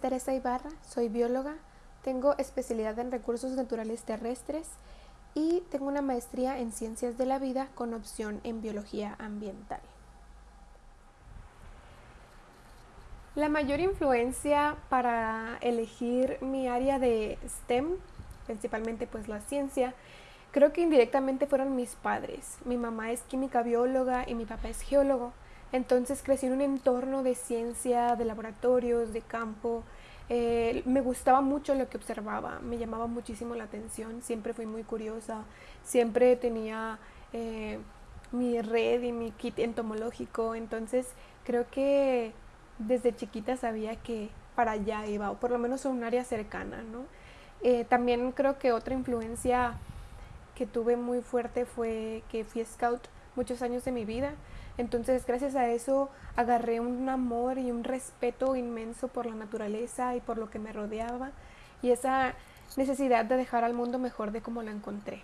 Teresa Ibarra, soy bióloga, tengo especialidad en recursos naturales terrestres y tengo una maestría en ciencias de la vida con opción en biología ambiental. La mayor influencia para elegir mi área de STEM, principalmente pues la ciencia, creo que indirectamente fueron mis padres. Mi mamá es química bióloga y mi papá es geólogo. Entonces crecí en un entorno de ciencia, de laboratorios, de campo. Eh, me gustaba mucho lo que observaba, me llamaba muchísimo la atención, siempre fui muy curiosa, siempre tenía eh, mi red y mi kit entomológico, entonces creo que desde chiquita sabía que para allá iba, o por lo menos en un área cercana, ¿no? Eh, también creo que otra influencia que tuve muy fuerte fue que fui scout muchos años de mi vida. Entonces, gracias a eso, agarré un amor y un respeto inmenso por la naturaleza y por lo que me rodeaba y esa necesidad de dejar al mundo mejor de como la encontré.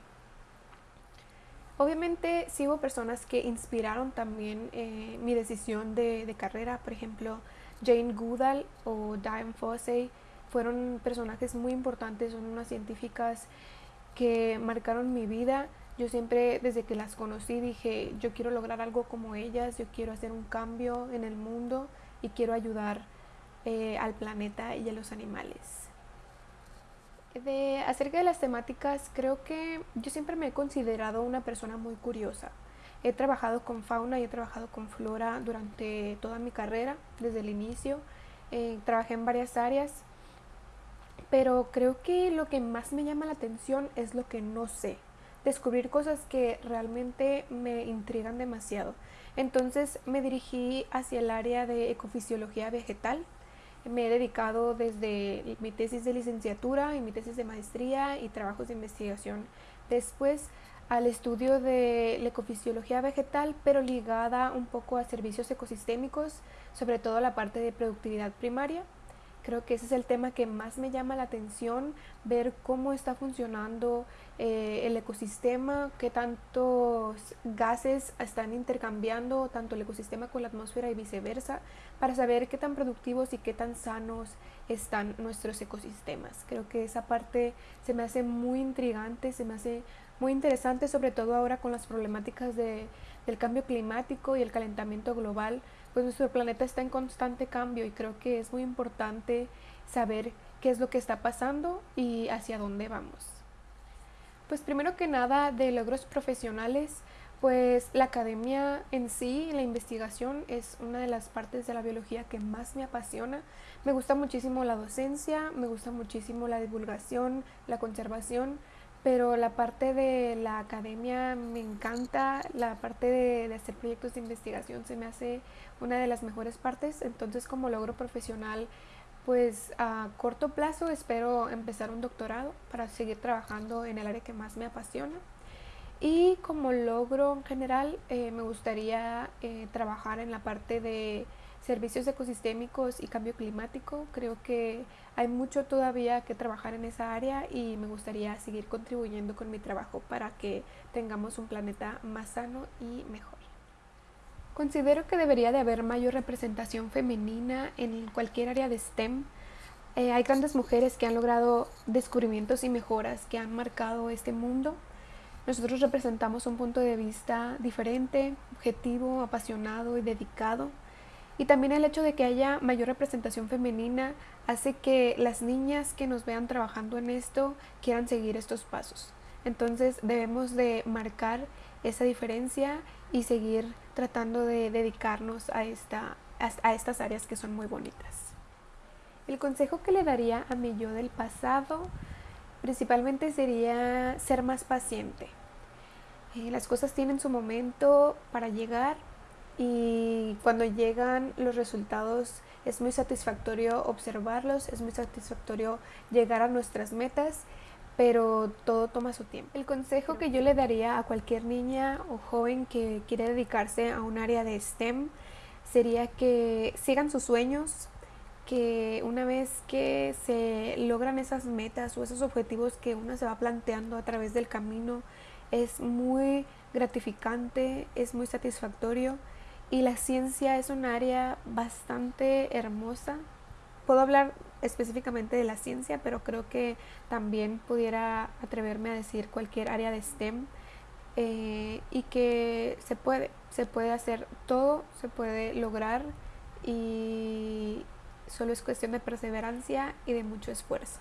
Obviamente sí hubo personas que inspiraron también eh, mi decisión de, de, carrera, por ejemplo Jane Goodall o Diane Fossey fueron personajes muy importantes, son unas científicas que marcaron mi vida. Yo siempre desde que las conocí dije, yo quiero lograr algo como ellas, yo quiero hacer un cambio en el mundo y quiero ayudar eh, al planeta y a los animales. De, acerca de las temáticas, creo que yo siempre me he considerado una persona muy curiosa. He trabajado con fauna y he trabajado con flora durante toda mi carrera, desde el inicio. Eh, trabajé en varias áreas, pero creo que lo que más me llama la atención es lo que no sé. Descubrir cosas que realmente me intrigan demasiado. Entonces me dirigí hacia el área de ecofisiología vegetal me he dedicado desde mi tesis de licenciatura y mi tesis de maestría y trabajos de investigación después al estudio de la ecofisiología vegetal, pero ligada un poco a servicios ecosistémicos, sobre todo la parte de productividad primaria. Creo que ese es el tema que más me llama la atención, ver cómo está funcionando eh, el ecosistema, qué tantos gases están intercambiando tanto el ecosistema con la atmósfera y viceversa, para saber qué tan productivos y qué tan sanos están nuestros ecosistemas. Creo que esa parte se me hace muy intrigante, se me hace muy interesante, sobre todo ahora con las problemáticas de, del cambio climático y el calentamiento global pues nuestro planeta está en constante cambio y creo que es muy importante saber qué es lo que está pasando y hacia dónde vamos. Pues primero que nada de logros profesionales, pues la academia en sí, la investigación es una de las partes de la biología que más me apasiona. Me gusta muchísimo la docencia, me gusta muchísimo la divulgación, la conservación, pero la parte de la academia me encanta, la parte de, hacer proyectos de investigación se me hace una de las mejores partes, entonces como logro profesional, pues a corto plazo espero empezar un doctorado para seguir trabajando en el área que más me apasiona. Y como logro en general, eh, me gustaría eh, trabajar en la parte de servicios ecosistémicos y cambio climático. Creo que hay mucho todavía que trabajar en esa área y me gustaría seguir contribuyendo con mi trabajo para que tengamos un planeta más sano y mejor. Considero que debería de haber mayor representación femenina en cualquier área de STEM. Eh, hay grandes mujeres que han logrado descubrimientos y mejoras que han marcado este mundo. Nosotros representamos un punto de vista diferente, objetivo, apasionado y dedicado y también el hecho de que haya mayor representación femenina hace que las niñas que nos vean trabajando en esto quieran seguir estos pasos. Entonces debemos de marcar esa diferencia y seguir tratando de dedicarnos a, esta, a, estas áreas que son muy bonitas. El consejo que le daría a mi yo del pasado principalmente sería ser más paciente. Eh, las cosas tienen su momento para llegar y cuando llegan los resultados es muy satisfactorio observarlos, es muy satisfactorio llegar a nuestras metas, pero todo toma su tiempo. El consejo que yo le daría a cualquier niña o joven que quiere dedicarse a un área de STEM sería que sigan sus sueños, que una vez que se logran esas metas o esos objetivos que uno se va planteando a través del camino, es muy gratificante, es muy satisfactorio y la ciencia es un área bastante hermosa puedo hablar específicamente de la ciencia, pero creo que también pudiera atreverme a decir cualquier área de STEM eh, y que se puede, se puede hacer todo, se puede lograr y solo es cuestión de perseverancia y de mucho esfuerzo.